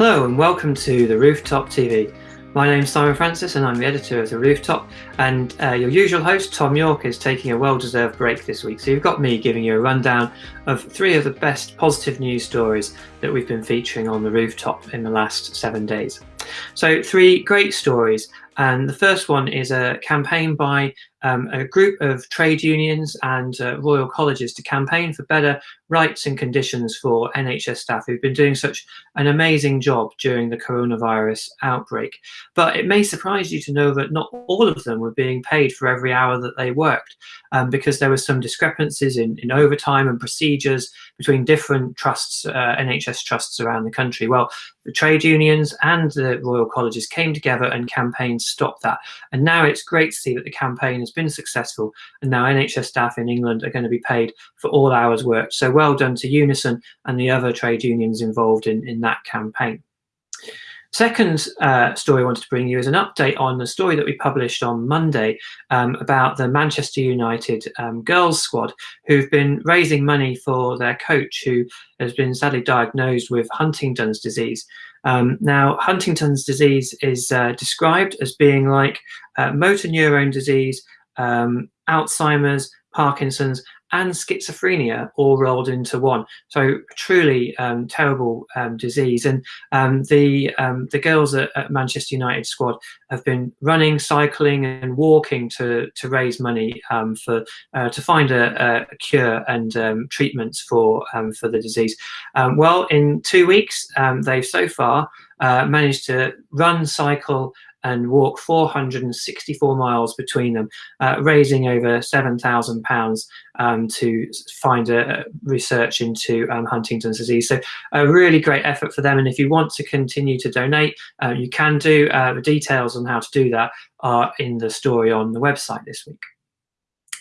Hello and welcome to the Rooftop TV. My name's Simon Francis and I'm the editor of the Rooftop and uh, your usual host Tom York is taking a well-deserved break this week so you've got me giving you a rundown of three of the best positive news stories that we've been featuring on the Rooftop in the last seven days. So three great stories and the first one is a campaign by um, a group of trade unions and uh, royal colleges to campaign for better rights and conditions for NHS staff who've been doing such an amazing job during the coronavirus outbreak. But it may surprise you to know that not all of them were being paid for every hour that they worked um, because there were some discrepancies in, in overtime and procedures between different trusts, uh, NHS trusts around the country. Well, the trade unions and the royal colleges came together and campaigned stop that. And now it's great to see that the campaign has been successful and now NHS staff in England are going to be paid for all hours worked. So well done to Unison and the other trade unions involved in, in that campaign. Second uh, story I wanted to bring you is an update on the story that we published on Monday um, about the Manchester United um, girls squad who've been raising money for their coach who has been sadly diagnosed with Huntington's disease. Um, now, Huntington's disease is uh, described as being like uh, motor neurone disease, um, Alzheimer's, Parkinson's, and schizophrenia all rolled into one. So truly um, terrible um, disease. And um, the um, the girls at, at, Manchester United squad have been running, cycling, and walking to to raise money um, for uh, to find a, a cure and um, treatments for for the disease. well, in two weeks, they've so far uh, managed to run, cycle, and walk 464 miles between them, uh, raising over £7,000 um, to find a, a research into um, Huntington's disease. So a really great effort for them. And if you want to continue to donate, uh, you can do. Uh, the details on how to do that are in the story on the website this week.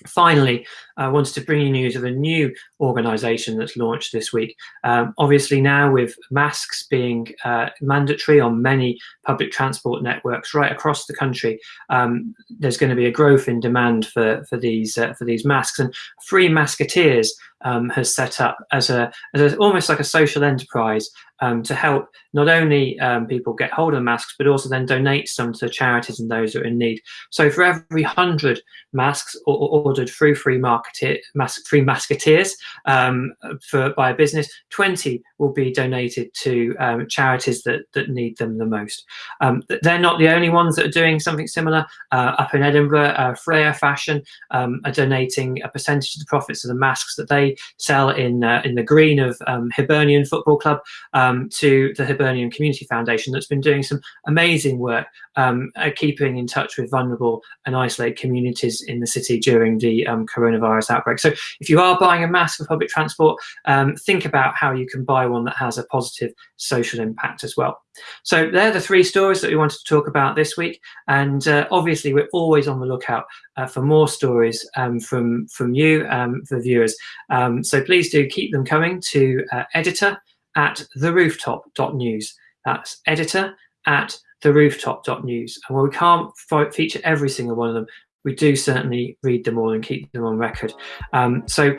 Finally, I wanted to bring you news of a new organisation that's launched this week. Um, obviously now with masks being uh, mandatory on many public transport networks right across the country, um, there's going to be a growth in demand for, for, these, uh, for these masks. And Free Masketeers um, has set up as a, as a, almost like a social enterprise um, to help not only um, people get hold of masks, but also then donate some to charities and those who are in need. So for every 100 masks ordered through Free, Marketeer, mas free Masketeers um, for, by a business, 20 will be donated to um, charities that, that need them the most. Um, they're not the only ones that are doing something similar. Uh, up in Edinburgh, uh, Freya Fashion are donating a percentage of the profits of the masks that they sell in, uh, in the green of Hibernian Football Club um, to the Hibernian Community Foundation that's been doing some amazing work um, uh, keeping in touch with vulnerable and isolated communities in the city during the um, coronavirus outbreak. So if you are buying a mask for public transport, um, think about how you can buy one that has a positive social impact as well. So they're the three stories that we wanted to talk about this week. And uh, obviously, we're always on the lookout uh, for more stories um, from, from you, um, the viewers. Um, so please do keep them coming to uh, editor at therooftop.news. That's editor at therooftop.news. And while we can't feature every single one of them, we do certainly read them all and keep them on record. Um, so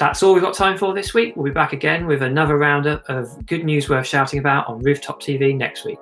that's all we've got time for this week. We'll be back again with another roundup of good news worth shouting about on Rooftop TV next week.